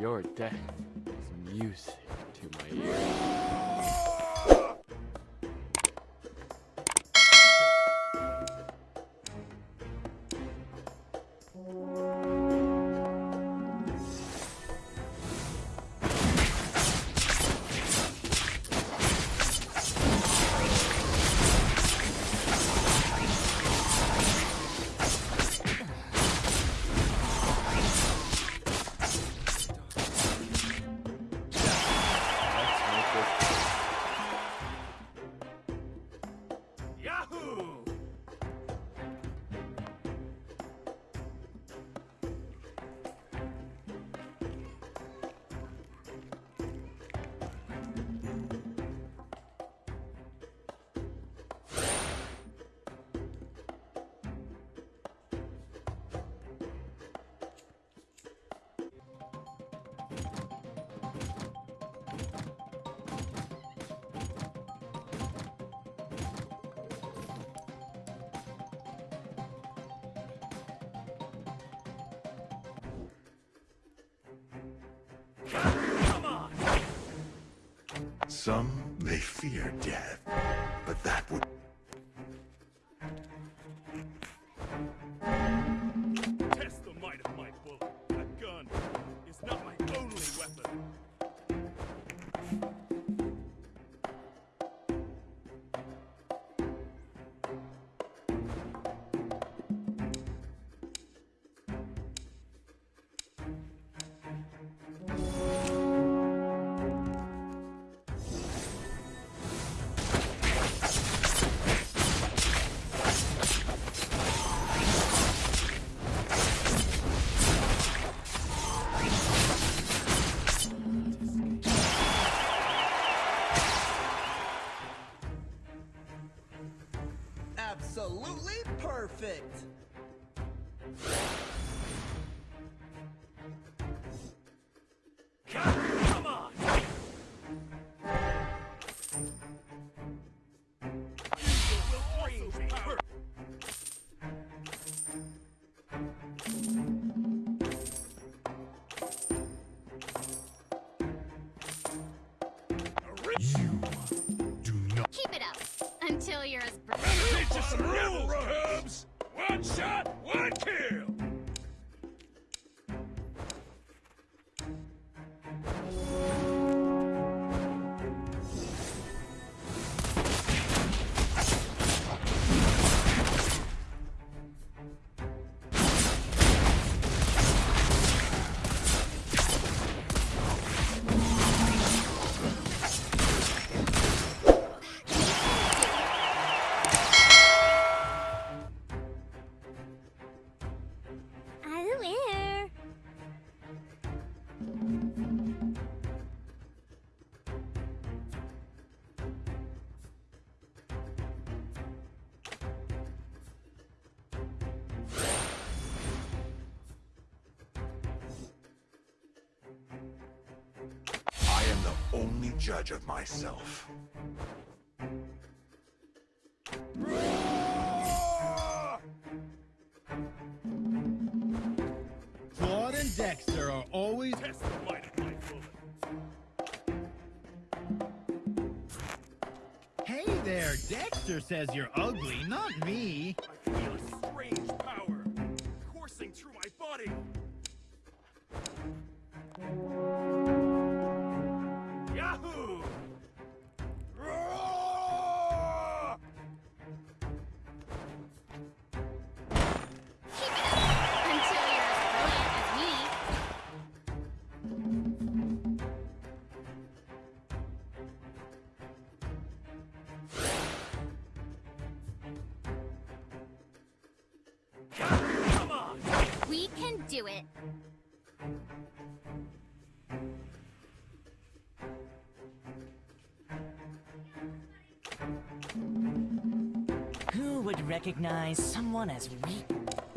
Your death is music to my ears. Come on! Some may fear death, but that would Absolutely perfect. Judge of myself. Claude and Dexter are always Test the might of my bullet. Hey there, Dexter says you're ugly, not me. I feel a strange power recognize someone as weak?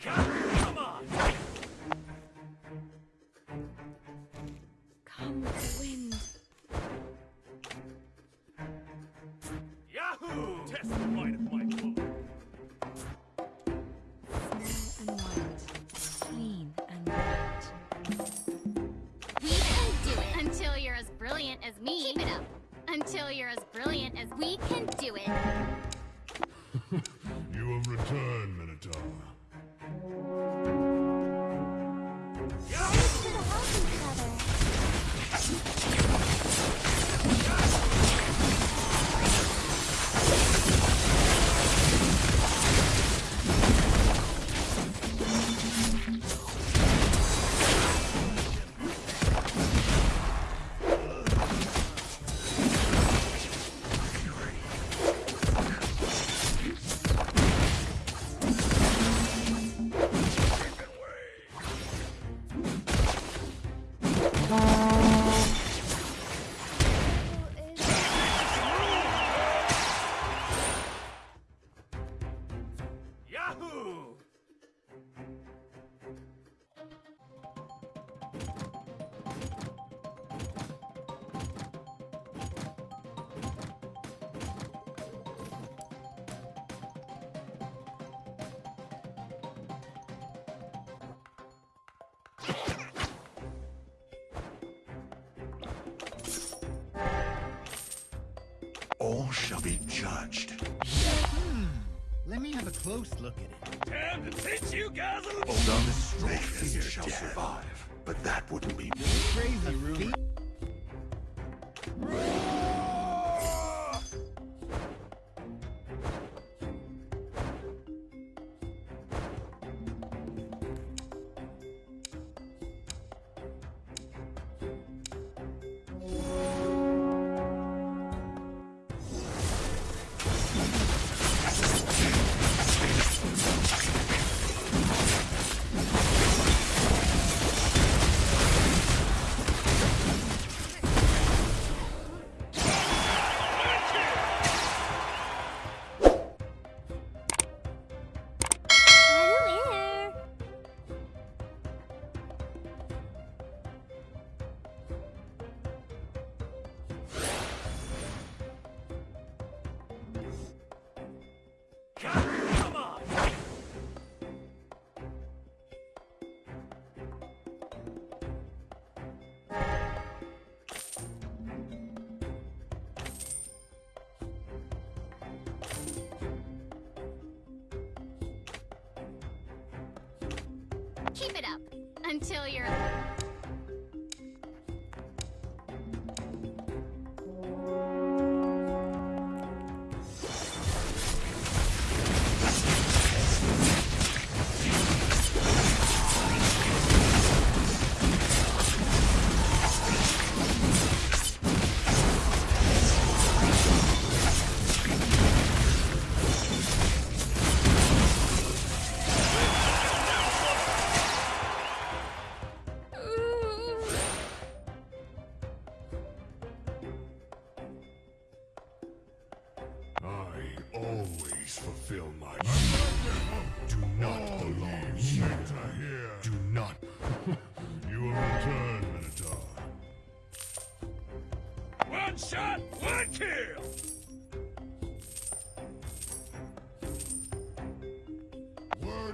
Come on! Come with the wind. Yahoo! Test the might of my. Small and white. Clean and white. We can do it until you're as brilliant as me. Keep it up. Until you're as brilliant as we can do it. Shall be judged. Hmm. Let me have a close look at it. Time to teach you guys a little. Some strongest shall survive, but that wouldn't be me. Crazy rumor.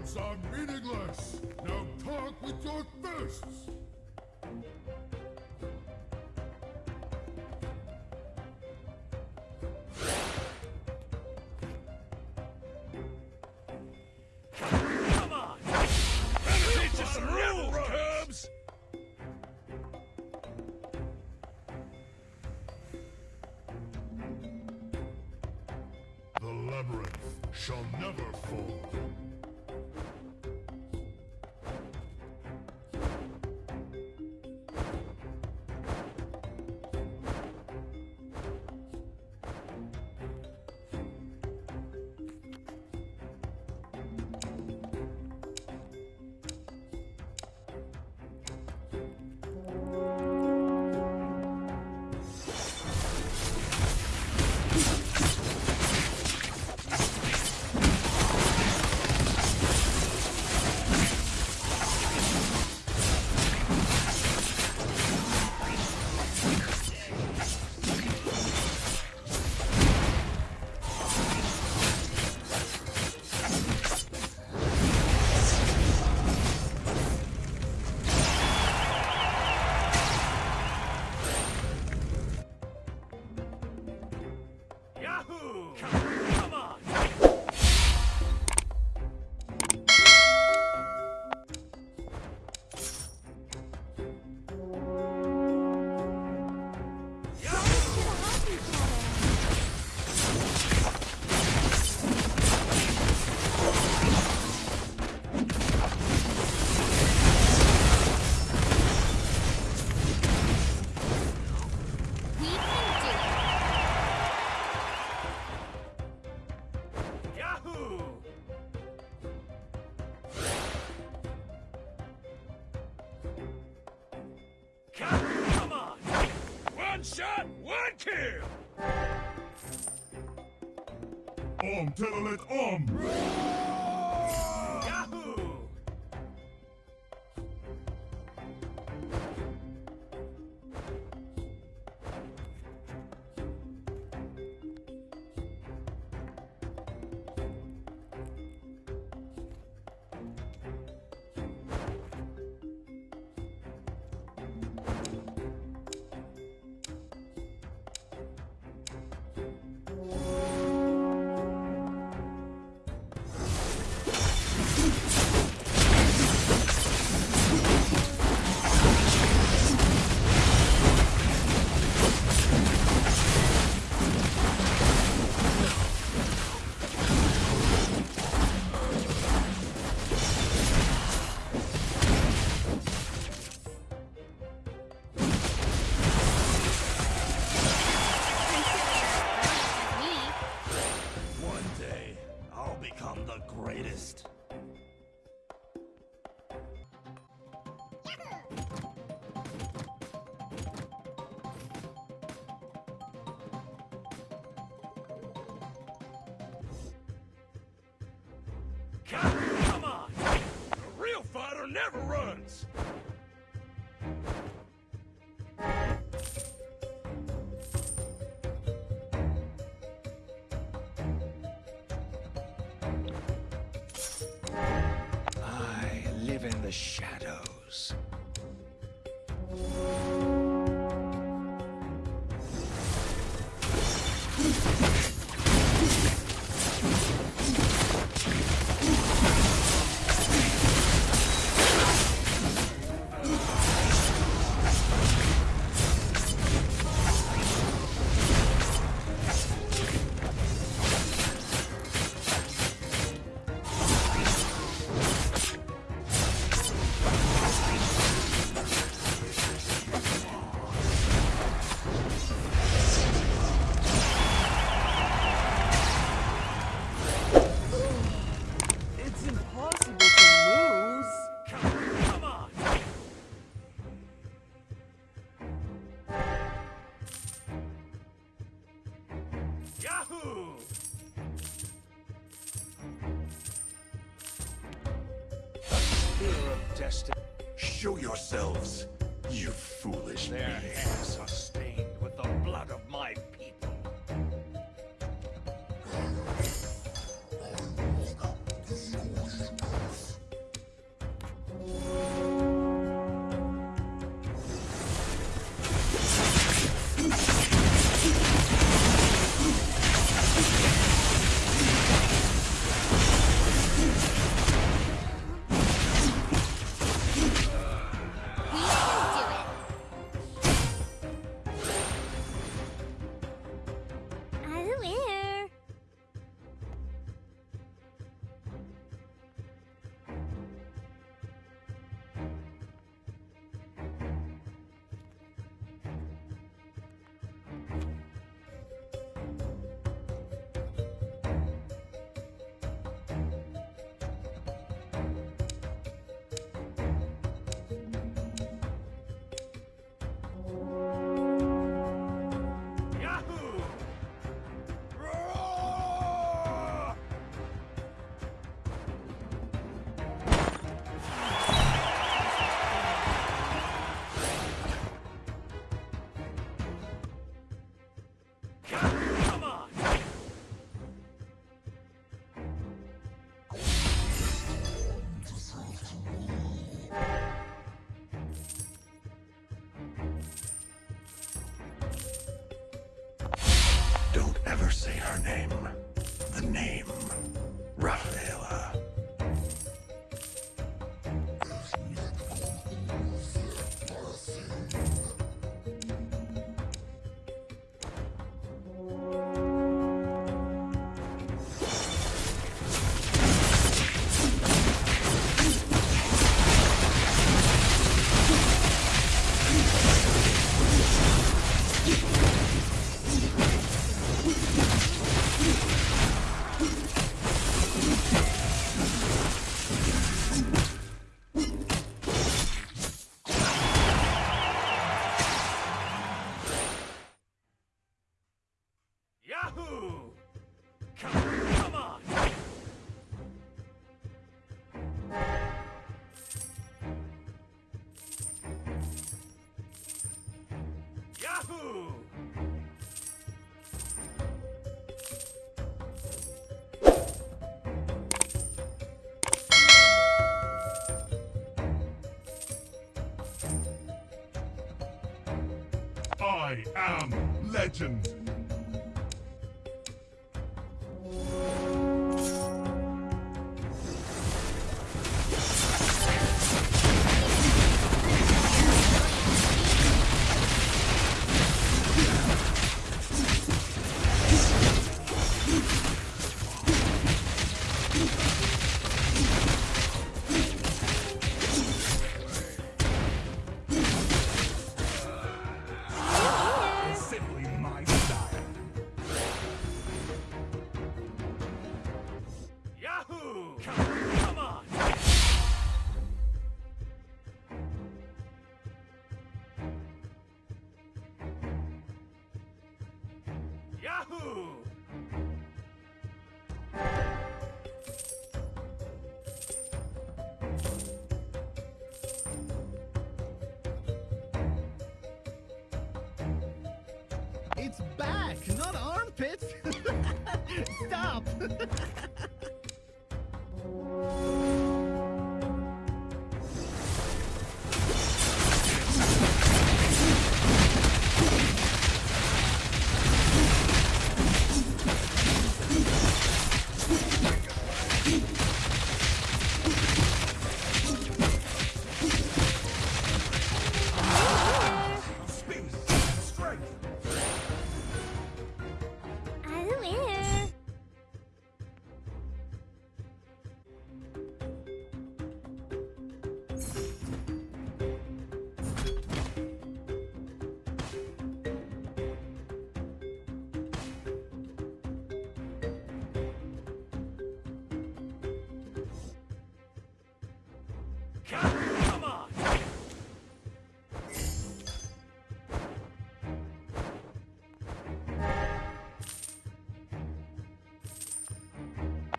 words are meaningless. Now talk with your fists. The labyrinth shall never fall. Come on! A real fighter never runs! I live in the shadow. I am legend.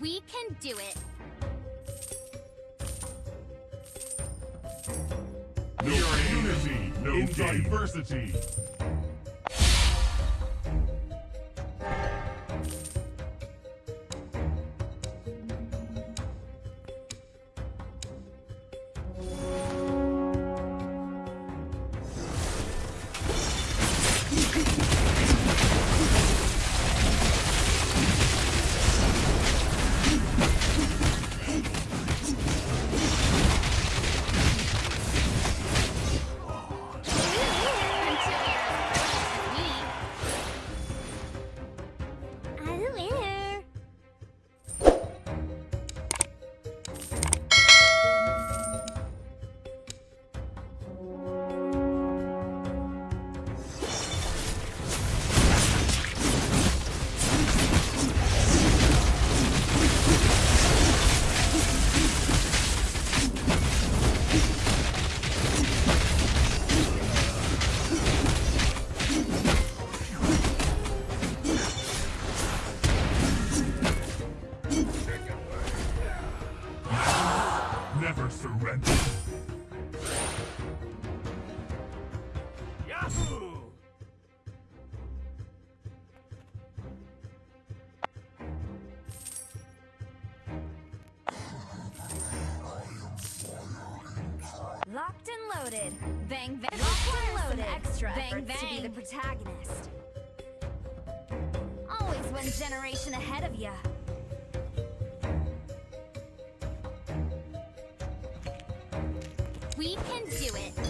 We can do it. No unity, no in game. diversity. Never surrender. Yahoo! Locked and loaded. Bang bang. Locked and loaded. extra bang bang. to be the protagonist. Always one generation ahead of ya. Do it.